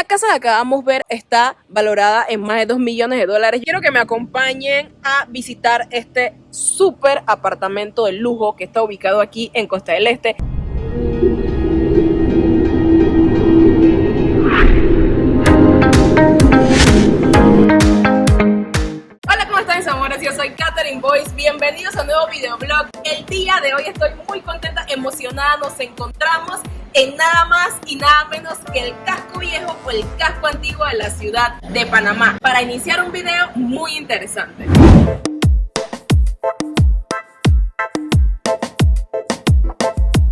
La casa que acabamos de ver está valorada en más de 2 millones de dólares. Quiero que me acompañen a visitar este súper apartamento de lujo que está ubicado aquí en Costa del Este. Hola, ¿cómo están? Yo soy Katherine Boyce. Bienvenidos a un nuevo videoblog. El día de hoy estoy muy contenta, emocionada. Nos encontramos en nada más y nada menos que el casco viejo o el casco antiguo de la ciudad de Panamá para iniciar un video muy interesante.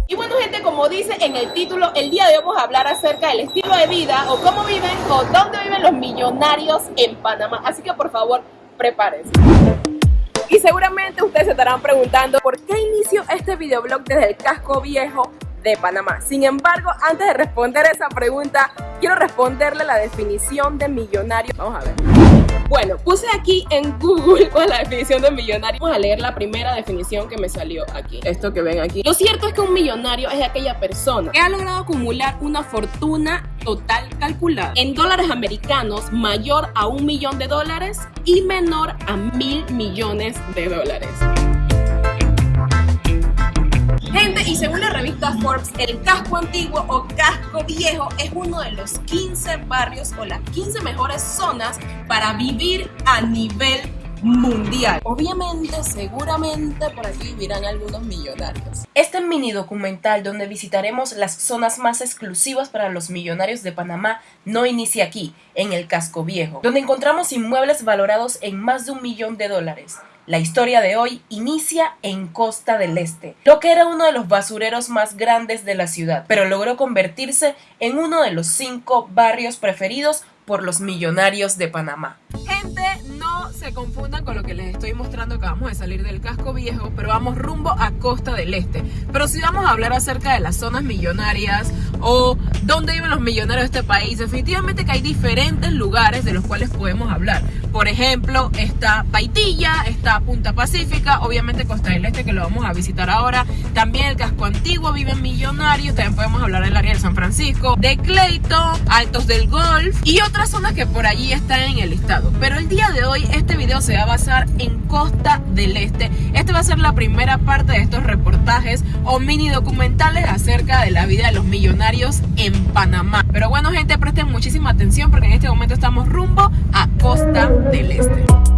Y bueno gente, como dice en el título, el día de hoy vamos a hablar acerca del estilo de vida o cómo viven o dónde viven los millonarios en Panamá. Así que por favor, prepárense. Y seguramente ustedes se estarán preguntando por qué inicio este videoblog desde el casco viejo de Panamá. Sin embargo, antes de responder esa pregunta, quiero responderle la definición de millonario. Vamos a ver. Bueno, puse aquí en Google cuál la definición de millonario. Vamos a leer la primera definición que me salió aquí. Esto que ven aquí. Lo cierto es que un millonario es aquella persona que ha logrado acumular una fortuna total calculada en dólares americanos mayor a un millón de dólares y menor a mil millones de dólares. Y según la revista Forbes, el casco antiguo o casco viejo es uno de los 15 barrios o las 15 mejores zonas para vivir a nivel mundial. Obviamente, seguramente por aquí vivirán algunos millonarios. Este mini documental donde visitaremos las zonas más exclusivas para los millonarios de Panamá no inicia aquí, en el casco viejo, donde encontramos inmuebles valorados en más de un millón de dólares. La historia de hoy inicia en Costa del Este, lo que era uno de los basureros más grandes de la ciudad, pero logró convertirse en uno de los cinco barrios preferidos por los millonarios de Panamá. Gente, se confundan con lo que les estoy mostrando que vamos de salir del casco viejo, pero vamos rumbo a Costa del Este. Pero si vamos a hablar acerca de las zonas millonarias o dónde viven los millonarios de este país, definitivamente que hay diferentes lugares de los cuales podemos hablar. Por ejemplo, está Paitilla, está Punta Pacífica, obviamente Costa del Este que lo vamos a visitar ahora. También el casco antiguo viven millonarios, también podemos hablar del área de San Francisco, de Clayton, Altos del Golf y otras zonas que por allí están en el listado. Pero el día de hoy este video se va a basar en Costa del Este. Este va a ser la primera parte de estos reportajes o mini documentales acerca de la vida de los millonarios en Panamá. Pero bueno gente, presten muchísima atención porque en este momento estamos rumbo a Costa del Este.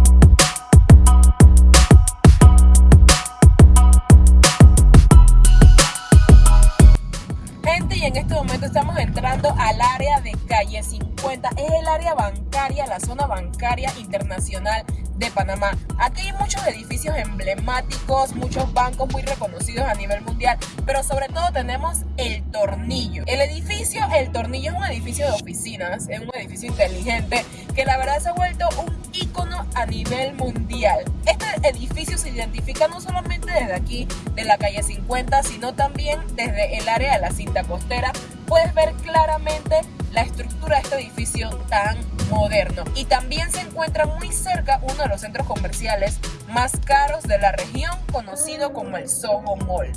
En este momento estamos entrando al área de calle 50. Es el área bancaria, la zona bancaria internacional de Panamá. Aquí hay muchos edificios emblemáticos, muchos bancos muy reconocidos a nivel mundial, pero sobre todo tenemos el Tornillo. El edificio, el Tornillo es un edificio de oficinas, es un edificio inteligente que la verdad se ha vuelto un ícono a nivel mundial. Este edificio se identifica no solamente desde aquí, de la calle 50, sino también desde el área de la cinta costera. Puedes ver claramente la estructura de este edificio tan moderno. Y también se encuentra muy cerca uno de los centros comerciales más caros de la región, conocido como el Soho Mall.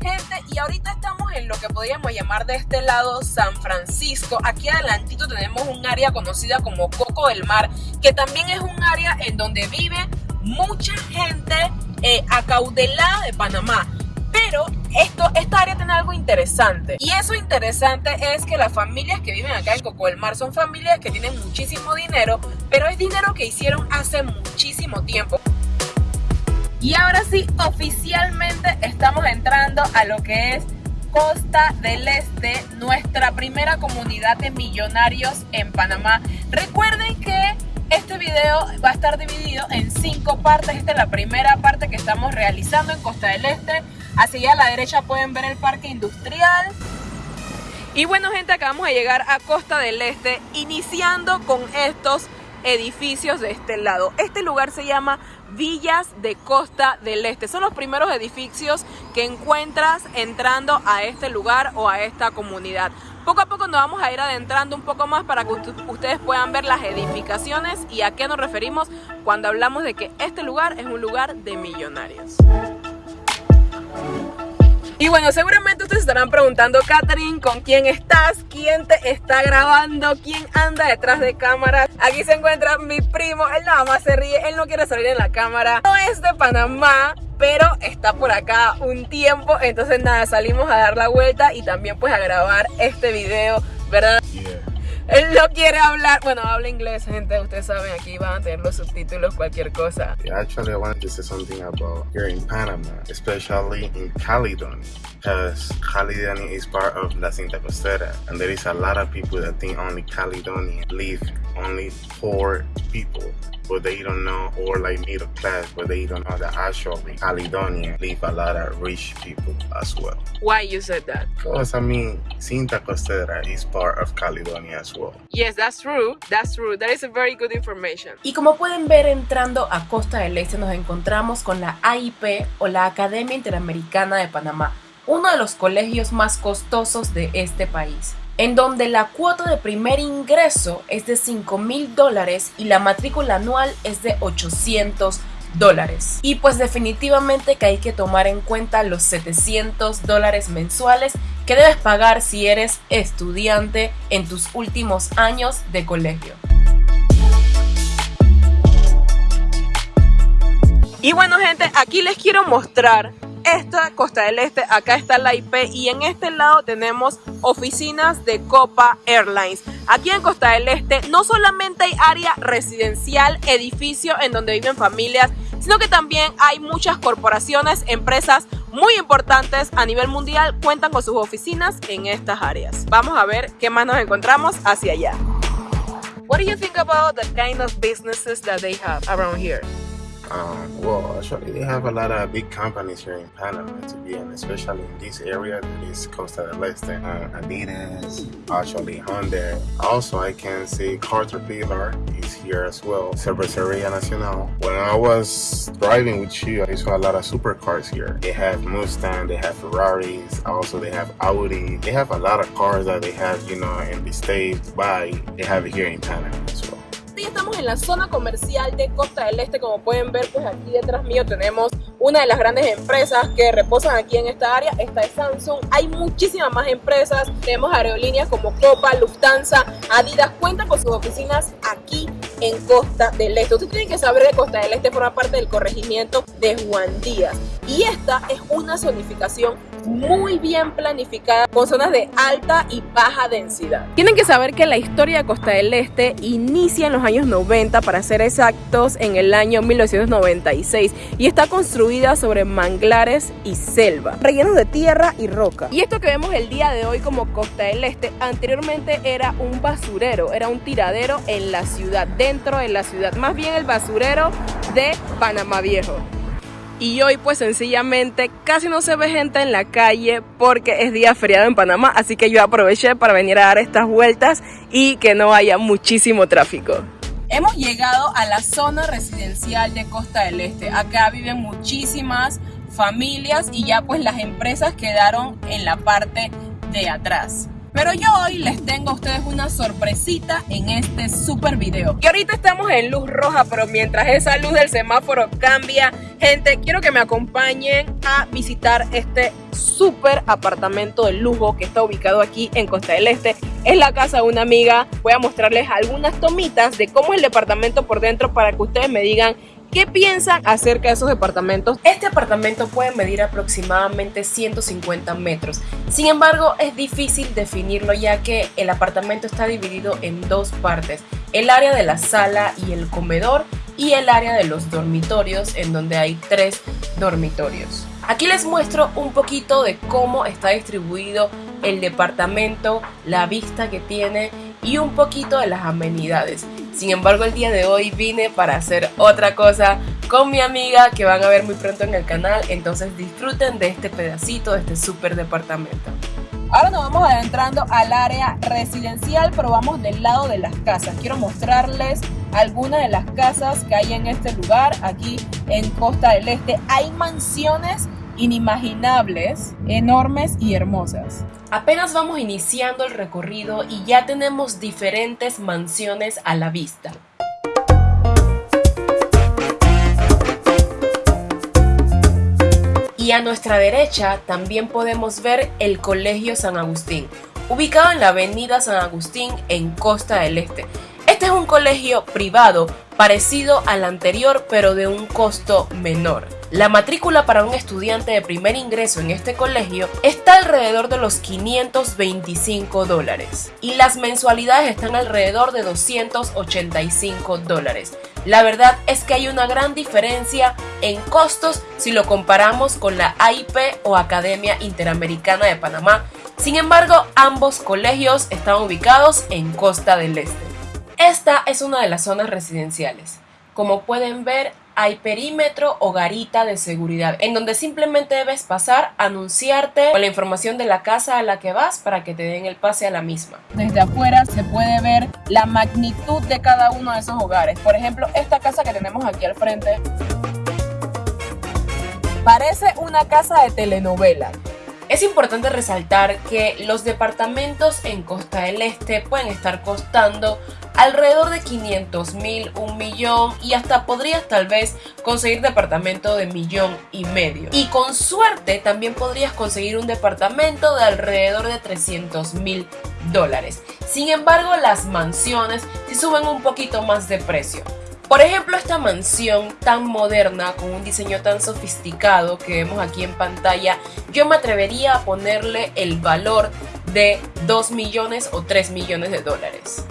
Gente, y ahorita estamos en lo que podríamos llamar de este lado San Francisco. Aquí adelantito tenemos un área conocida como Coco del Mar, que también es un área en donde vive mucha gente eh, acaudelada de Panamá. Pero esto, esta área tiene algo interesante. Y eso interesante es que las familias que viven acá en Coco del Mar son familias que tienen muchísimo dinero, pero es dinero que hicieron hace muchísimo tiempo. Y ahora sí, oficialmente estamos entrando a lo que es Costa del Este, nuestra primera comunidad de millonarios en Panamá. Recuerden que este video va a estar dividido en cinco partes. Esta es la primera parte que estamos realizando en Costa del Este. Hacia a la derecha pueden ver el parque industrial. Y bueno gente, acabamos de llegar a Costa del Este, iniciando con estos edificios de este lado. Este lugar se llama Villas de Costa del Este. Son los primeros edificios que encuentras entrando a este lugar o a esta comunidad. Poco a poco nos vamos a ir adentrando un poco más para que ustedes puedan ver las edificaciones y a qué nos referimos cuando hablamos de que este lugar es un lugar de millonarios. Y bueno, seguramente ustedes estarán preguntando, Catherine, ¿con quién estás? ¿Quién te está grabando? ¿Quién anda detrás de cámara? Aquí se encuentra mi primo, él nada más se ríe, él no quiere salir en la cámara. No es de Panamá, pero está por acá un tiempo, entonces nada, salimos a dar la vuelta y también pues a grabar este video, ¿verdad? No quiere hablar. Bueno, habla inglés, gente. Ustedes saben, aquí van a tener los subtítulos, cualquier cosa. Actually, I wanted to say something about here in Panama, especially in Caledonia. Because Caledonia is part of La Cinta Costera, and there is a lot of people that think only Caledonia live only poor people but they don't know, or like middle class, but they don't know that actually Caledonia leave a lot of rich people as well. Why you said that? Because I mean, Cinta Costera is part of Caledonia as well. Yes, that's true. That's true. That is a very good information. Y como pueden ver, entrando a Costa del Este nos encontramos con la AIP o la Academia Interamericana de Panamá, uno de los colegios más costosos de este país en donde la cuota de primer ingreso es de 5 mil dólares y la matrícula anual es de 800 dólares. Y pues definitivamente que hay que tomar en cuenta los 700 dólares mensuales que debes pagar si eres estudiante en tus últimos años de colegio. Y bueno gente, aquí les quiero mostrar esta Costa del Este, acá está la IP y en este lado tenemos oficinas de Copa Airlines. Aquí en Costa del Este no solamente hay área residencial, edificio en donde viven familias, sino que también hay muchas corporaciones, empresas muy importantes a nivel mundial cuentan con sus oficinas en estas áreas. Vamos a ver qué más nos encontramos hacia allá. What do you think about the kind of businesses that they have around here? Um, well, actually, they have a lot of big companies here in Panama, to be honest, especially in this area that is Costa del Este. Uh, Adidas, actually Honda. Also, I can see Caterpillar is here as well. Cerveceria Nacional. When I was driving with you, I saw a lot of supercars here. They have Mustang, they have Ferraris, also they have Audi. They have a lot of cars that they have, you know, in the States, but they have it here in Panama as well. Estamos en la zona comercial de Costa del Este, como pueden ver, pues aquí detrás mío tenemos una de las grandes empresas que reposan aquí en esta área, esta es Samsung, hay muchísimas más empresas, tenemos aerolíneas como Copa, Lufthansa, Adidas, cuentan con sus oficinas aquí en Costa del Este. Ustedes tienen que saber que Costa del Este forma parte del corregimiento de Juan Díaz y esta es una zonificación muy bien planificada con zonas de alta y baja densidad. Tienen que saber que la historia de Costa del Este inicia en los años 90, para ser exactos, en el año 1996 y está construida sobre manglares y selva, rellenos de tierra y roca. Y esto que vemos el día de hoy como Costa del Este, anteriormente era un basurero, era un tiradero en la ciudad, dentro de la ciudad, más bien el basurero de Panamá Viejo y hoy pues sencillamente casi no se ve gente en la calle porque es día feriado en Panamá, así que yo aproveché para venir a dar estas vueltas y que no haya muchísimo tráfico. Hemos llegado a la zona residencial de Costa del Este. Acá viven muchísimas familias y ya pues las empresas quedaron en la parte de atrás. Pero yo hoy les tengo a ustedes una sorpresita en este super video. Que ahorita estamos en luz roja, pero mientras esa luz del semáforo cambia, gente, quiero que me acompañen a visitar este super apartamento de lujo que está ubicado aquí en Costa del Este. Es la casa de una amiga. Voy a mostrarles algunas tomitas de cómo es el departamento por dentro para que ustedes me digan ¿Qué piensan acerca de esos departamentos? Este apartamento puede medir aproximadamente 150 metros. Sin embargo, es difícil definirlo ya que el apartamento está dividido en dos partes. El área de la sala y el comedor y el área de los dormitorios en donde hay tres dormitorios. Aquí les muestro un poquito de cómo está distribuido el departamento, la vista que tiene y un poquito de las amenidades. Sin embargo, el día de hoy vine para hacer otra cosa con mi amiga que van a ver muy pronto en el canal. Entonces disfruten de este pedacito, de este súper departamento. Ahora nos vamos adentrando al área residencial, pero vamos del lado de las casas. Quiero mostrarles algunas de las casas que hay en este lugar, aquí en Costa del Este. Hay mansiones inimaginables, enormes y hermosas. Apenas vamos iniciando el recorrido y ya tenemos diferentes mansiones a la vista. Y a nuestra derecha también podemos ver el Colegio San Agustín, ubicado en la avenida San Agustín en Costa del Este. Este es un colegio privado parecido al anterior pero de un costo menor. La matrícula para un estudiante de primer ingreso en este colegio está alrededor de los 525 dólares y las mensualidades están alrededor de 285 dólares. La verdad es que hay una gran diferencia en costos si lo comparamos con la AIP o Academia Interamericana de Panamá. Sin embargo, ambos colegios están ubicados en Costa del Este. Esta es una de las zonas residenciales. Como pueden ver, hay perímetro o garita de seguridad, en donde simplemente debes pasar, anunciarte con la información de la casa a la que vas para que te den el pase a la misma. Desde afuera se puede ver la magnitud de cada uno de esos hogares. Por ejemplo, esta casa que tenemos aquí al frente parece una casa de telenovela. Es importante resaltar que los departamentos en Costa del Este pueden estar costando alrededor de 500 mil, un millón y hasta podrías tal vez conseguir departamento de millón y medio. Y con suerte también podrías conseguir un departamento de alrededor de 300 mil dólares. Sin embargo, las mansiones sí suben un poquito más de precio. Por ejemplo, esta mansión tan moderna, con un diseño tan sofisticado que vemos aquí en pantalla, yo me atrevería a ponerle el valor de 2 millones o 3 millones de dólares.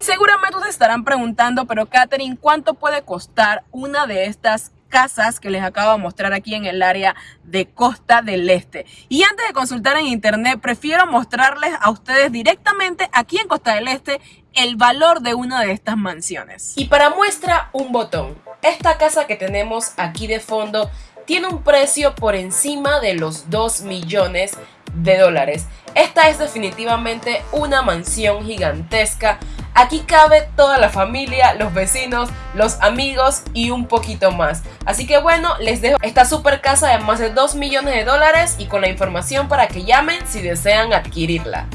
Seguramente se estarán preguntando, pero Katherine, ¿cuánto puede costar una de estas casas que les acabo de mostrar aquí en el área de Costa del Este. Y antes de consultar en internet, prefiero mostrarles a ustedes directamente aquí en Costa del Este el valor de una de estas mansiones. Y para muestra, un botón. Esta casa que tenemos aquí de fondo tiene un precio por encima de los 2 millones de dólares. Esta es definitivamente una mansión gigantesca Aquí cabe toda la familia, los vecinos, los amigos y un poquito más. Así que bueno, les dejo esta super casa de más de 2 millones de dólares y con la información para que llamen si desean adquirirla.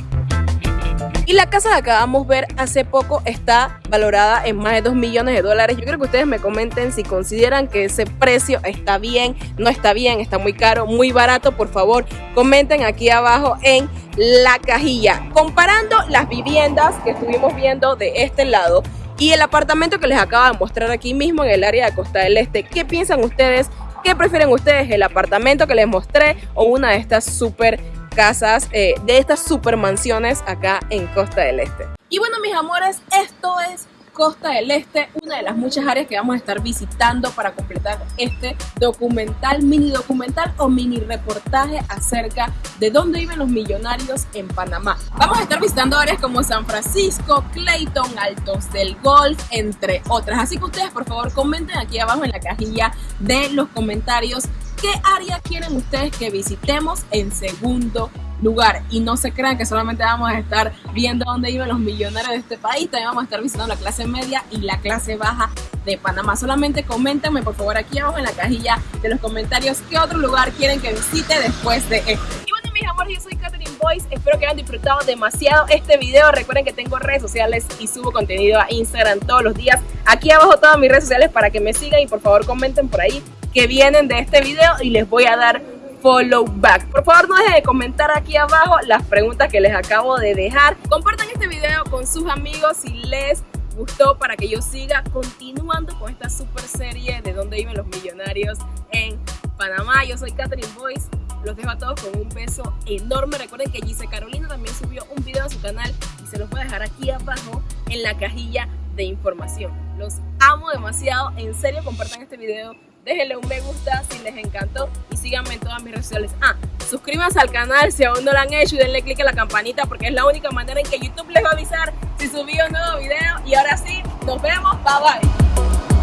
Y la casa que acabamos de ver hace poco está valorada en más de 2 millones de dólares. Yo quiero que ustedes me comenten si consideran que ese precio está bien, no está bien, está muy caro, muy barato. Por favor, comenten aquí abajo en la cajilla. Comparando las viviendas que estuvimos viendo de este lado y el apartamento que les acabo de mostrar aquí mismo en el área de Costa del Este, ¿qué piensan ustedes? ¿Qué prefieren ustedes? ¿El apartamento que les mostré o una de estas super casas, eh, de estas super mansiones acá en Costa del Este. Y bueno, mis amores, esto es Costa del Este, una de las muchas áreas que vamos a estar visitando para completar este documental, mini documental o mini reportaje acerca de dónde viven los millonarios en Panamá. Vamos a estar visitando áreas como San Francisco, Clayton, Altos del Golf, entre otras. Así que ustedes por favor comenten aquí abajo en la cajilla de los comentarios ¿Qué área quieren ustedes que visitemos en segundo lugar? Y no se crean que solamente vamos a estar viendo dónde viven los millonarios de este país, también vamos a estar visitando la clase media y la clase baja de Panamá. Solamente coméntenme por favor aquí abajo en la cajilla de los comentarios qué otro lugar quieren que visite después de este. Y bueno mis amores, yo soy Catherine Boyce, espero que hayan disfrutado demasiado este video. Recuerden que tengo redes sociales y subo contenido a Instagram todos los días. Aquí abajo todas mis redes sociales para que me sigan y por favor comenten por ahí que vienen de este video y les voy a dar follow back. Por favor no dejen de comentar aquí abajo las preguntas que les acabo de dejar. Compartan este video con sus amigos si les gustó para que yo siga continuando con esta super serie de dónde viven los millonarios en Panamá. Yo soy Catherine Boyce. Los dejo a todos con un beso enorme. Recuerden que Gise Carolina también subió un video a su canal y se los voy a dejar aquí abajo en la cajilla de información. Los amo demasiado. En serio, compartan este video déjenle un me gusta si les encantó y síganme en todas mis redes sociales. Ah, suscríbanse al canal si aún no lo han hecho y denle click a la campanita porque es la única manera en que YouTube les va a avisar si subí un nuevo video. Y ahora sí, nos vemos, bye bye.